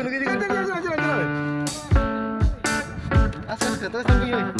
Nugi, nugi, nugi. Asal, terus lagi.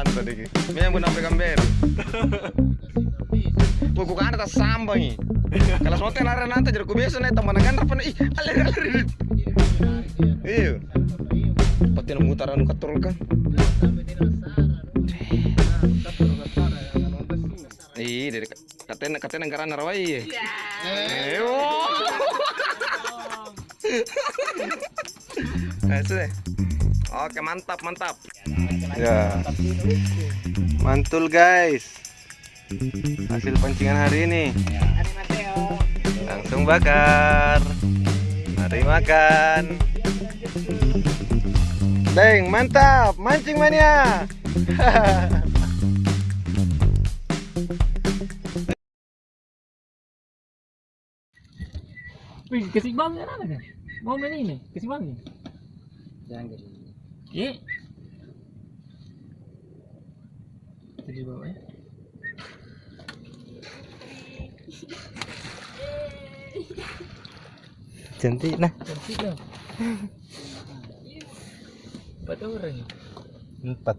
Nang panta digi. Minyan mo na pe kamber. Wah, kok kan atas sambang. Kalau sote nara nanti jadi biasa nih teman kan apa ih alir alir. Iya. Pati anu katrol kan. Iya, dari katanya katanya negara narawai. Eh, oh. Nah, sudah. Oke, mantap, mantap. Ya. Mantul, guys. Hasil pancingan hari ini. Langsung bakar. Mari makan. Deng, mantap. Mancing mania. Wih, kasih bang ya kan? Mau main ini, kasih bang nih. Jangan gitu. Iya. Jadi bawa ya. Cantik nah. Cantik lah. Empat orang. Empat.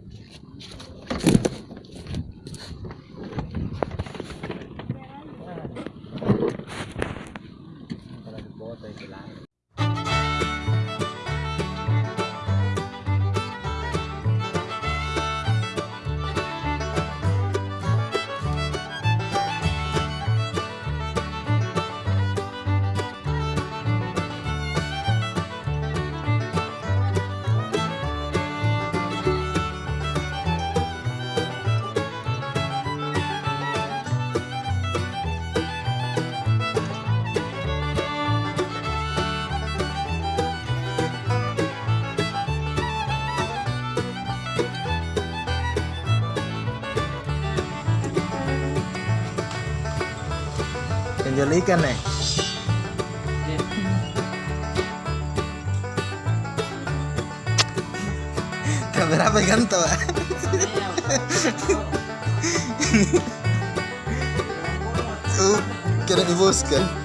Jual ikan nih. Kamera apa ganto? Uh, kira diboskan.